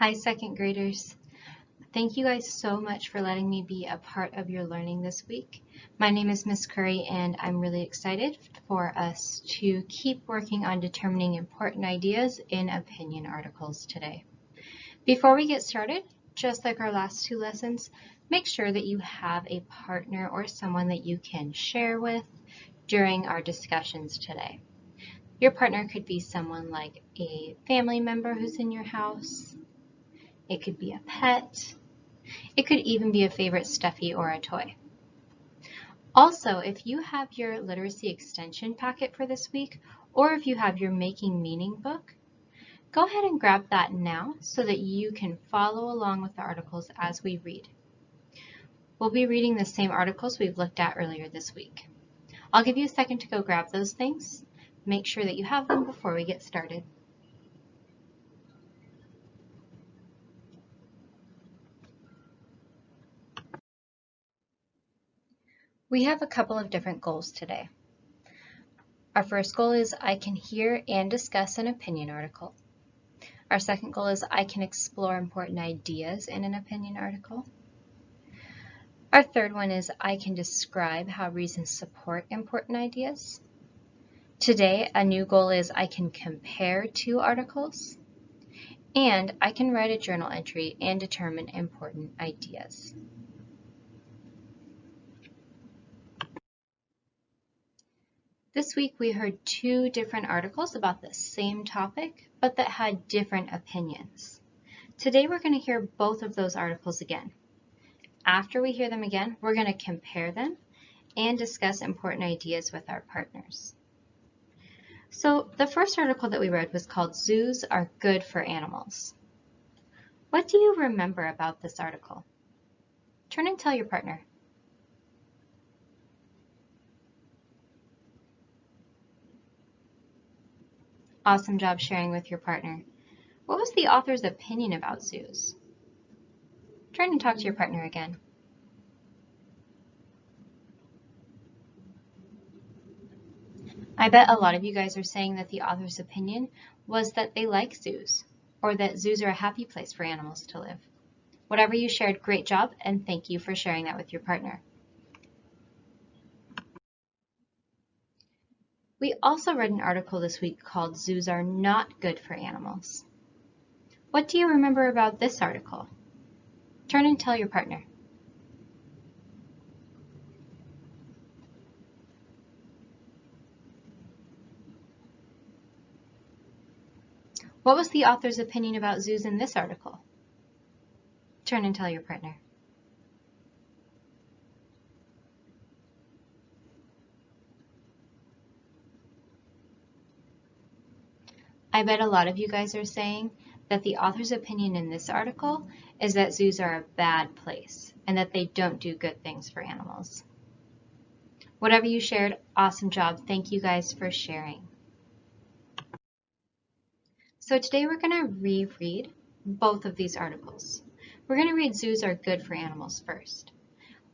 Hi, second graders. Thank you guys so much for letting me be a part of your learning this week. My name is Miss Curry and I'm really excited for us to keep working on determining important ideas in opinion articles today. Before we get started, just like our last two lessons, make sure that you have a partner or someone that you can share with during our discussions today. Your partner could be someone like a family member who's in your house, it could be a pet. It could even be a favorite stuffy or a toy. Also, if you have your literacy extension packet for this week, or if you have your Making Meaning book, go ahead and grab that now so that you can follow along with the articles as we read. We'll be reading the same articles we've looked at earlier this week. I'll give you a second to go grab those things. Make sure that you have them before we get started. We have a couple of different goals today. Our first goal is I can hear and discuss an opinion article. Our second goal is I can explore important ideas in an opinion article. Our third one is I can describe how reasons support important ideas. Today, a new goal is I can compare two articles. And I can write a journal entry and determine important ideas. This week we heard two different articles about the same topic, but that had different opinions. Today we're going to hear both of those articles again. After we hear them again, we're going to compare them and discuss important ideas with our partners. So the first article that we read was called Zoos Are Good for Animals. What do you remember about this article? Turn and tell your partner. Awesome job sharing with your partner. What was the author's opinion about zoos? Turn and talk to your partner again. I bet a lot of you guys are saying that the author's opinion was that they like zoos, or that zoos are a happy place for animals to live. Whatever you shared, great job, and thank you for sharing that with your partner. We also read an article this week called Zoos Are Not Good for Animals. What do you remember about this article? Turn and tell your partner. What was the author's opinion about zoos in this article? Turn and tell your partner. I bet a lot of you guys are saying that the author's opinion in this article is that zoos are a bad place and that they don't do good things for animals. Whatever you shared, awesome job. Thank you guys for sharing. So today we're going to reread both of these articles. We're going to read zoos are good for animals first.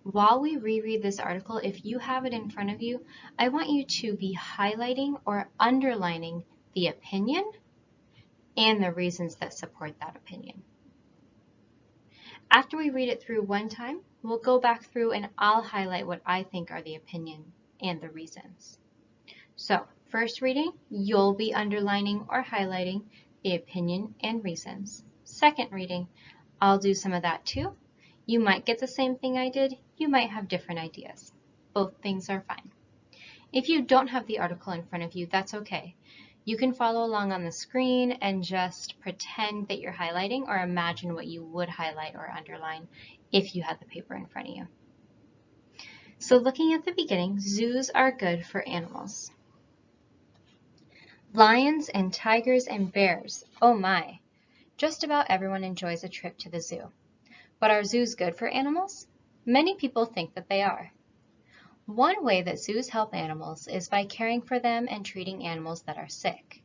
While we reread this article, if you have it in front of you, I want you to be highlighting or underlining the opinion and the reasons that support that opinion. After we read it through one time, we'll go back through and I'll highlight what I think are the opinion and the reasons. So first reading, you'll be underlining or highlighting the opinion and reasons. Second reading, I'll do some of that too. You might get the same thing I did. You might have different ideas. Both things are fine. If you don't have the article in front of you, that's okay. You can follow along on the screen and just pretend that you're highlighting or imagine what you would highlight or underline if you had the paper in front of you. So looking at the beginning, zoos are good for animals. Lions and tigers and bears, oh my. Just about everyone enjoys a trip to the zoo. But are zoos good for animals? Many people think that they are. One way that zoos help animals is by caring for them and treating animals that are sick.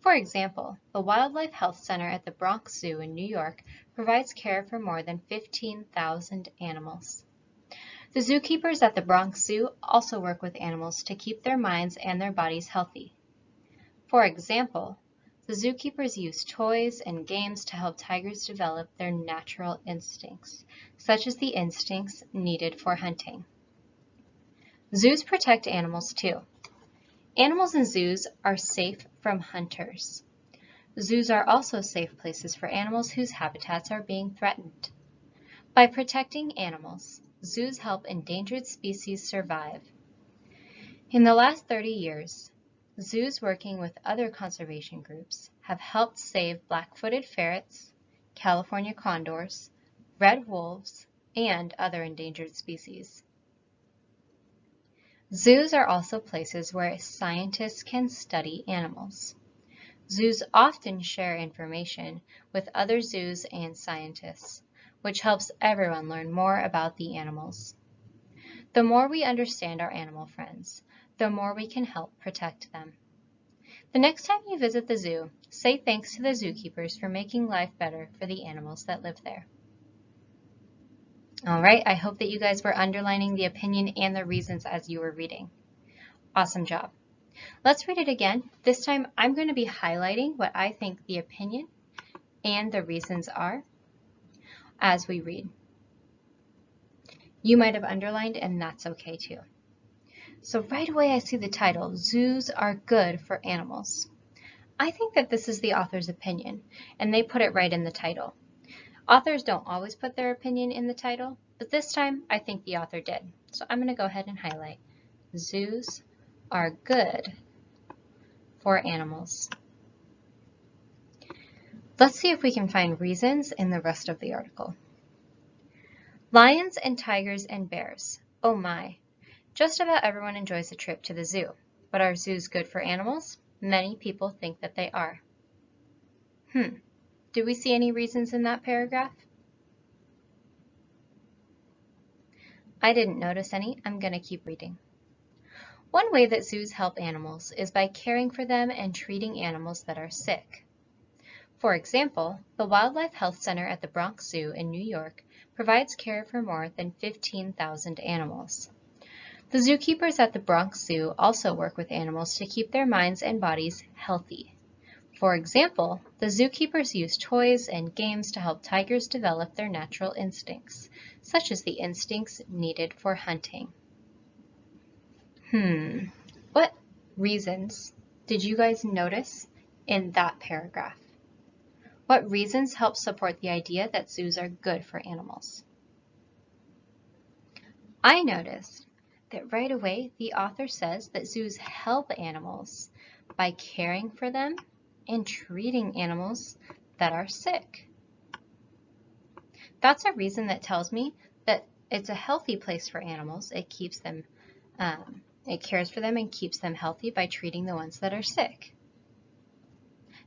For example, the Wildlife Health Center at the Bronx Zoo in New York provides care for more than 15,000 animals. The zookeepers at the Bronx Zoo also work with animals to keep their minds and their bodies healthy. For example, the zookeepers use toys and games to help tigers develop their natural instincts, such as the instincts needed for hunting. Zoos protect animals too. Animals in zoos are safe from hunters. Zoos are also safe places for animals whose habitats are being threatened. By protecting animals, zoos help endangered species survive. In the last 30 years, zoos working with other conservation groups have helped save black-footed ferrets, California condors, red wolves, and other endangered species. Zoos are also places where scientists can study animals. Zoos often share information with other zoos and scientists, which helps everyone learn more about the animals. The more we understand our animal friends, the more we can help protect them. The next time you visit the zoo, say thanks to the zookeepers for making life better for the animals that live there. All right, I hope that you guys were underlining the opinion and the reasons as you were reading. Awesome job. Let's read it again. This time I'm going to be highlighting what I think the opinion and the reasons are as we read. You might have underlined and that's okay too. So right away I see the title, Zoos Are Good for Animals. I think that this is the author's opinion and they put it right in the title. Authors don't always put their opinion in the title, but this time I think the author did. So I'm going to go ahead and highlight. Zoos are good for animals. Let's see if we can find reasons in the rest of the article. Lions and tigers and bears. Oh my. Just about everyone enjoys a trip to the zoo. But are zoos good for animals? Many people think that they are. Hmm. Do we see any reasons in that paragraph? I didn't notice any. I'm going to keep reading. One way that zoos help animals is by caring for them and treating animals that are sick. For example, the Wildlife Health Center at the Bronx Zoo in New York provides care for more than 15,000 animals. The zookeepers at the Bronx Zoo also work with animals to keep their minds and bodies healthy. For example, the zookeepers use toys and games to help tigers develop their natural instincts, such as the instincts needed for hunting. Hmm, what reasons did you guys notice in that paragraph? What reasons help support the idea that zoos are good for animals? I noticed that right away the author says that zoos help animals by caring for them and treating animals that are sick. That's a reason that tells me that it's a healthy place for animals. It keeps them, um, it cares for them and keeps them healthy by treating the ones that are sick.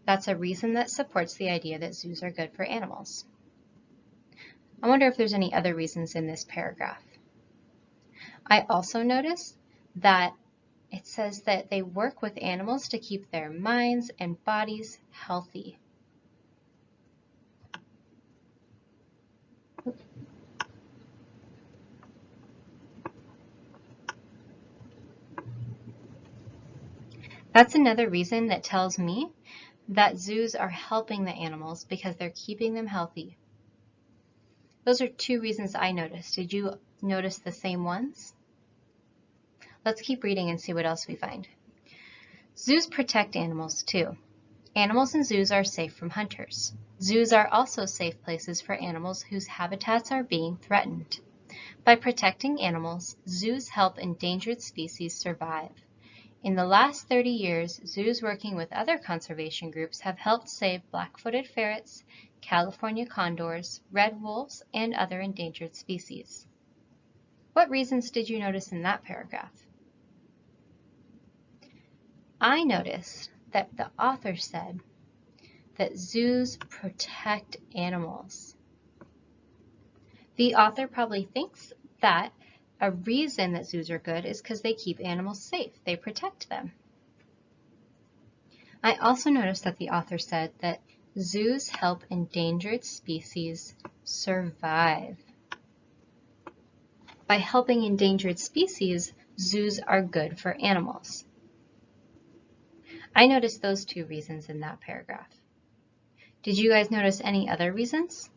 That's a reason that supports the idea that zoos are good for animals. I wonder if there's any other reasons in this paragraph. I also notice that it says that they work with animals to keep their minds and bodies healthy. That's another reason that tells me that zoos are helping the animals because they're keeping them healthy. Those are two reasons I noticed. Did you notice the same ones? Let's keep reading and see what else we find. Zoos protect animals too. Animals in zoos are safe from hunters. Zoos are also safe places for animals whose habitats are being threatened. By protecting animals, zoos help endangered species survive. In the last 30 years, zoos working with other conservation groups have helped save black-footed ferrets, California condors, red wolves, and other endangered species. What reasons did you notice in that paragraph? I noticed that the author said that zoos protect animals. The author probably thinks that a reason that zoos are good is because they keep animals safe. They protect them. I also noticed that the author said that zoos help endangered species survive. By helping endangered species, zoos are good for animals. I noticed those two reasons in that paragraph. Did you guys notice any other reasons?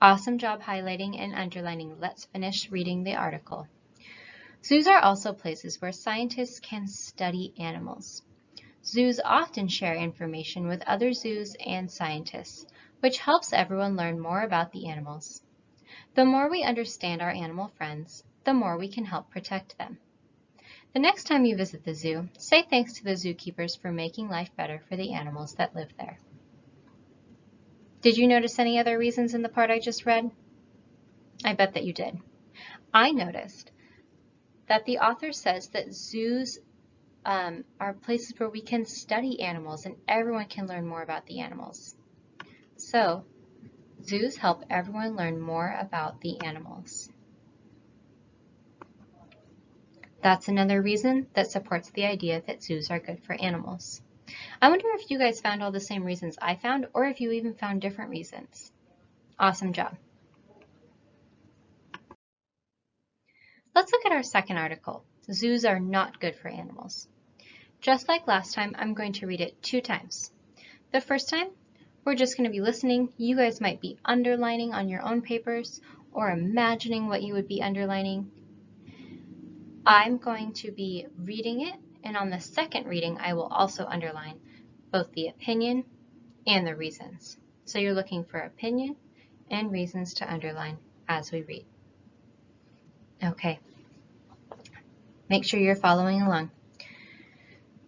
Awesome job highlighting and underlining. Let's finish reading the article. Zoos are also places where scientists can study animals. Zoos often share information with other zoos and scientists, which helps everyone learn more about the animals. The more we understand our animal friends, the more we can help protect them. The next time you visit the zoo, say thanks to the zookeepers for making life better for the animals that live there. Did you notice any other reasons in the part I just read? I bet that you did. I noticed that the author says that zoos um, are places where we can study animals and everyone can learn more about the animals. So, zoos help everyone learn more about the animals. That's another reason that supports the idea that zoos are good for animals. I wonder if you guys found all the same reasons I found or if you even found different reasons. Awesome job. Let's look at our second article. Zoos are not good for animals. Just like last time, I'm going to read it two times. The first time, we're just going to be listening. You guys might be underlining on your own papers or imagining what you would be underlining. I'm going to be reading it, and on the second reading, I will also underline both the opinion and the reasons. So you're looking for opinion and reasons to underline as we read. Okay. Make sure you're following along.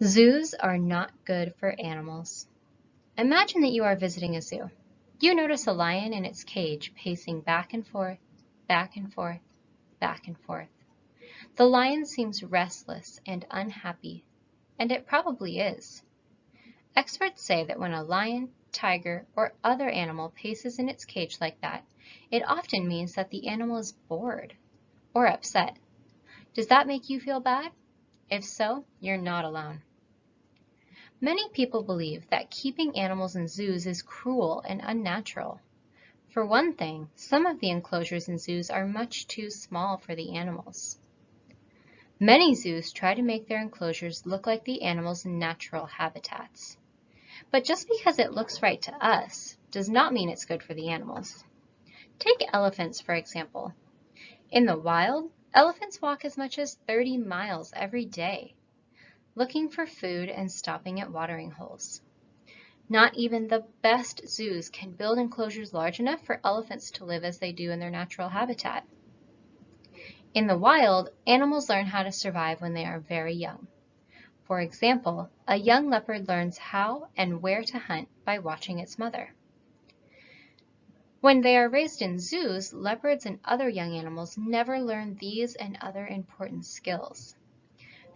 Zoos are not good for animals. Imagine that you are visiting a zoo. You notice a lion in its cage pacing back and forth, back and forth, back and forth. The lion seems restless and unhappy, and it probably is. Experts say that when a lion, tiger, or other animal paces in its cage like that, it often means that the animal is bored or upset. Does that make you feel bad? If so, you're not alone. Many people believe that keeping animals in zoos is cruel and unnatural. For one thing, some of the enclosures in zoos are much too small for the animals. Many zoos try to make their enclosures look like the animals' natural habitats. But just because it looks right to us does not mean it's good for the animals. Take elephants, for example. In the wild, elephants walk as much as 30 miles every day, looking for food and stopping at watering holes. Not even the best zoos can build enclosures large enough for elephants to live as they do in their natural habitat. In the wild, animals learn how to survive when they are very young. For example, a young leopard learns how and where to hunt by watching its mother. When they are raised in zoos, leopards and other young animals never learn these and other important skills.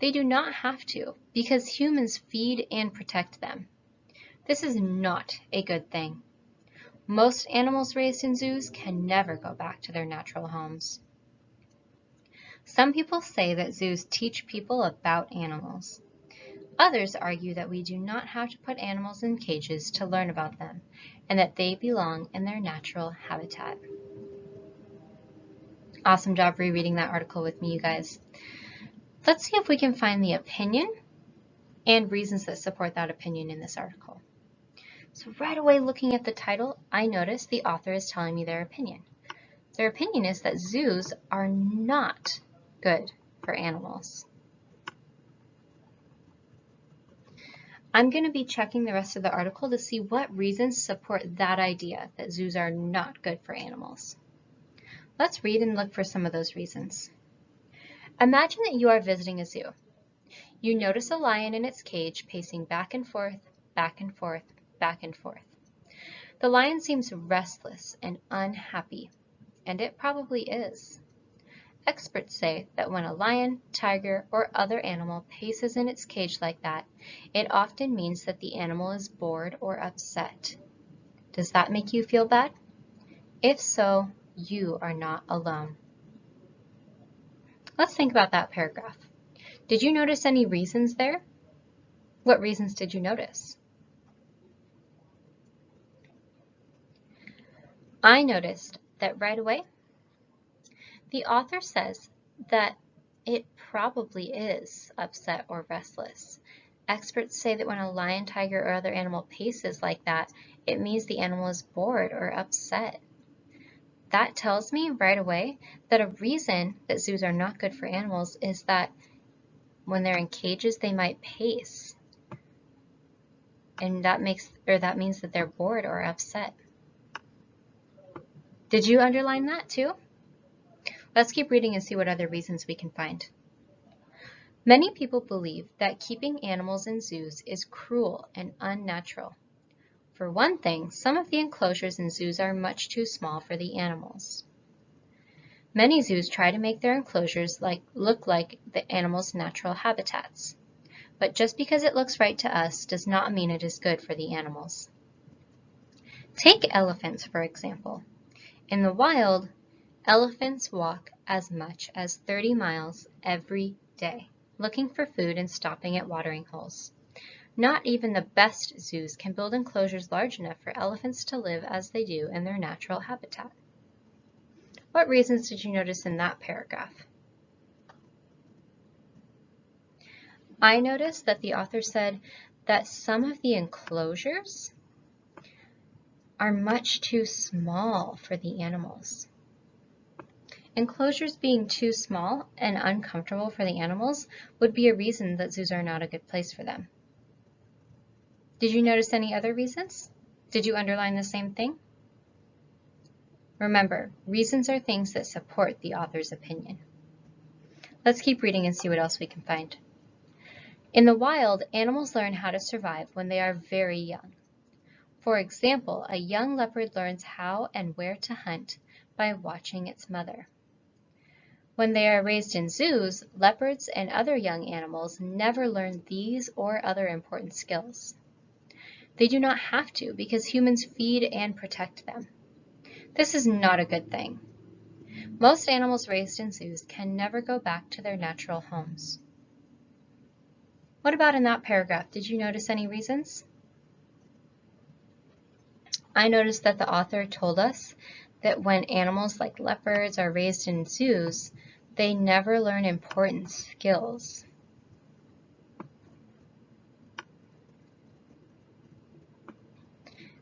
They do not have to because humans feed and protect them. This is not a good thing. Most animals raised in zoos can never go back to their natural homes. Some people say that zoos teach people about animals. Others argue that we do not have to put animals in cages to learn about them and that they belong in their natural habitat. Awesome job rereading that article with me, you guys. Let's see if we can find the opinion and reasons that support that opinion in this article. So right away looking at the title, I notice the author is telling me their opinion. Their opinion is that zoos are not good for animals. I'm going to be checking the rest of the article to see what reasons support that idea that zoos are not good for animals. Let's read and look for some of those reasons. Imagine that you are visiting a zoo. You notice a lion in its cage pacing back and forth, back and forth, back and forth. The lion seems restless and unhappy, and it probably is. Experts say that when a lion, tiger, or other animal paces in its cage like that, it often means that the animal is bored or upset. Does that make you feel bad? If so, you are not alone. Let's think about that paragraph. Did you notice any reasons there? What reasons did you notice? I noticed that right away, the author says that it probably is upset or restless. Experts say that when a lion, tiger, or other animal paces like that, it means the animal is bored or upset. That tells me right away that a reason that zoos are not good for animals is that when they're in cages, they might pace. And that makes, or that means that they're bored or upset. Did you underline that too? Let's keep reading and see what other reasons we can find. Many people believe that keeping animals in zoos is cruel and unnatural. For one thing, some of the enclosures in zoos are much too small for the animals. Many zoos try to make their enclosures like, look like the animals' natural habitats. But just because it looks right to us does not mean it is good for the animals. Take elephants, for example. In the wild, elephants walk as much as 30 miles every day, looking for food and stopping at watering holes. Not even the best zoos can build enclosures large enough for elephants to live as they do in their natural habitat. What reasons did you notice in that paragraph? I noticed that the author said that some of the enclosures are much too small for the animals. Enclosures being too small and uncomfortable for the animals would be a reason that zoos are not a good place for them. Did you notice any other reasons? Did you underline the same thing? Remember, reasons are things that support the author's opinion. Let's keep reading and see what else we can find. In the wild, animals learn how to survive when they are very young. For example, a young leopard learns how and where to hunt by watching its mother. When they are raised in zoos, leopards and other young animals never learn these or other important skills. They do not have to because humans feed and protect them. This is not a good thing. Most animals raised in zoos can never go back to their natural homes. What about in that paragraph? Did you notice any reasons? I noticed that the author told us that when animals like leopards are raised in zoos, they never learn important skills.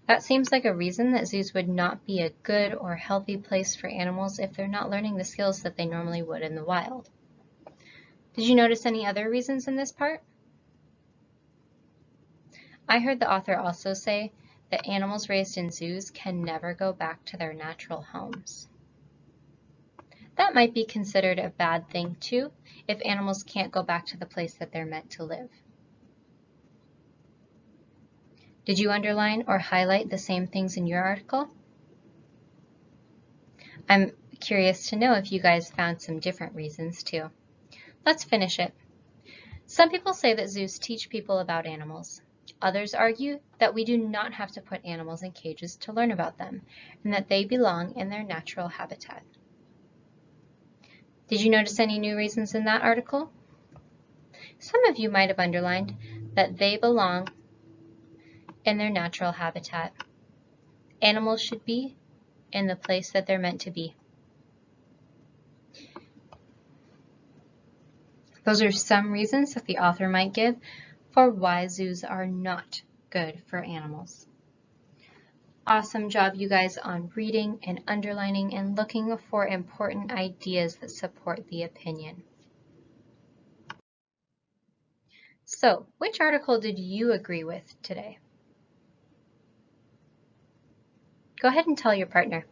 That seems like a reason that zoos would not be a good or healthy place for animals if they're not learning the skills that they normally would in the wild. Did you notice any other reasons in this part? I heard the author also say that animals raised in zoos can never go back to their natural homes. That might be considered a bad thing too, if animals can't go back to the place that they're meant to live. Did you underline or highlight the same things in your article? I'm curious to know if you guys found some different reasons too. Let's finish it. Some people say that zoos teach people about animals. Others argue that we do not have to put animals in cages to learn about them, and that they belong in their natural habitat. Did you notice any new reasons in that article? Some of you might have underlined that they belong in their natural habitat. Animals should be in the place that they're meant to be. Those are some reasons that the author might give for why zoos are not good for animals. Awesome job, you guys, on reading and underlining and looking for important ideas that support the opinion. So, which article did you agree with today? Go ahead and tell your partner.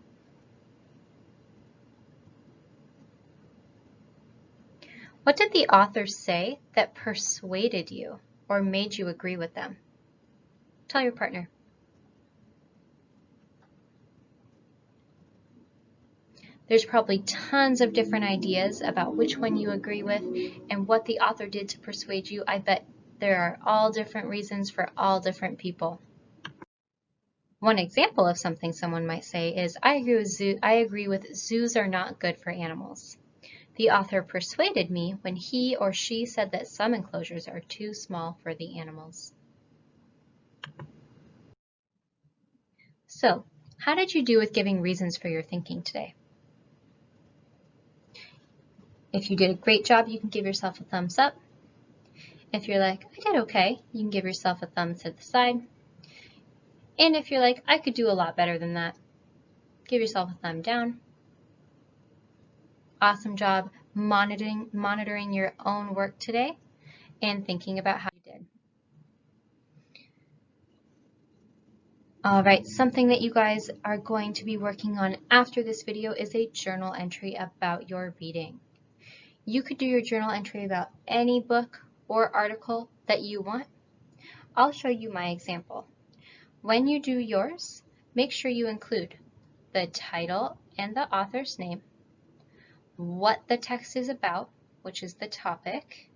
What did the author say that persuaded you or made you agree with them? Tell your partner. There's probably tons of different ideas about which one you agree with and what the author did to persuade you. I bet there are all different reasons for all different people. One example of something someone might say is, I agree with, zoo I agree with zoos are not good for animals. The author persuaded me when he or she said that some enclosures are too small for the animals. So, how did you do with giving reasons for your thinking today? If you did a great job, you can give yourself a thumbs up. If you're like, I did okay, you can give yourself a thumb to the side. And if you're like, I could do a lot better than that, give yourself a thumb down. Awesome job monitoring, monitoring your own work today and thinking about how you did. All right, something that you guys are going to be working on after this video is a journal entry about your reading. You could do your journal entry about any book or article that you want. I'll show you my example. When you do yours, make sure you include the title and the author's name, what the text is about, which is the topic,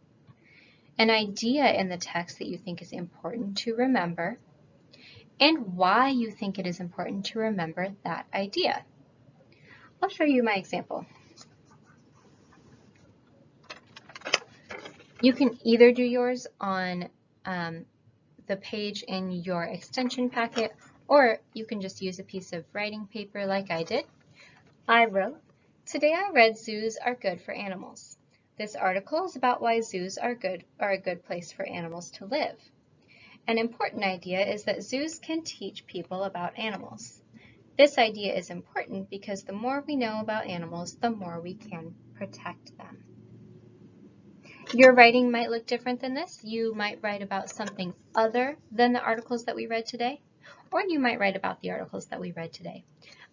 an idea in the text that you think is important to remember, and why you think it is important to remember that idea. I'll show you my example. You can either do yours on um, the page in your extension packet, or you can just use a piece of writing paper like I did. I wrote, Today I read zoos are good for animals. This article is about why zoos are good are a good place for animals to live. An important idea is that zoos can teach people about animals. This idea is important because the more we know about animals, the more we can protect them. Your writing might look different than this. You might write about something other than the articles that we read today, or you might write about the articles that we read today.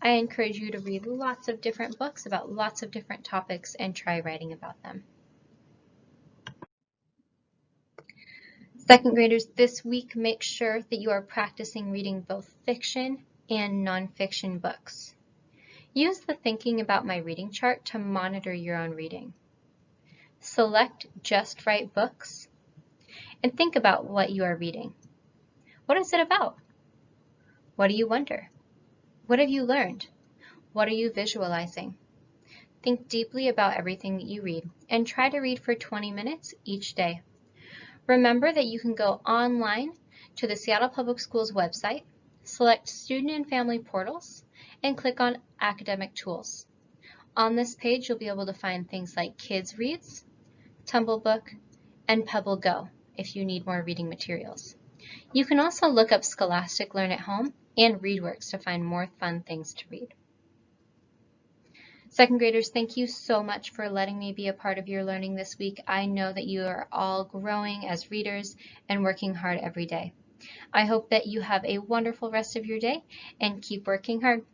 I encourage you to read lots of different books about lots of different topics and try writing about them. Second graders, this week make sure that you are practicing reading both fiction and nonfiction books. Use the thinking about my reading chart to monitor your own reading. Select just right books and think about what you are reading. What is it about? What do you wonder? What have you learned? What are you visualizing? Think deeply about everything that you read and try to read for 20 minutes each day. Remember that you can go online to the Seattle Public Schools website, select Student and Family Portals, and click on Academic Tools. On this page, you'll be able to find things like Kids Reads, Tumblebook, and Pebble Go if you need more reading materials. You can also look up Scholastic Learn at Home and ReadWorks to find more fun things to read. Second graders, thank you so much for letting me be a part of your learning this week. I know that you are all growing as readers and working hard every day. I hope that you have a wonderful rest of your day and keep working hard.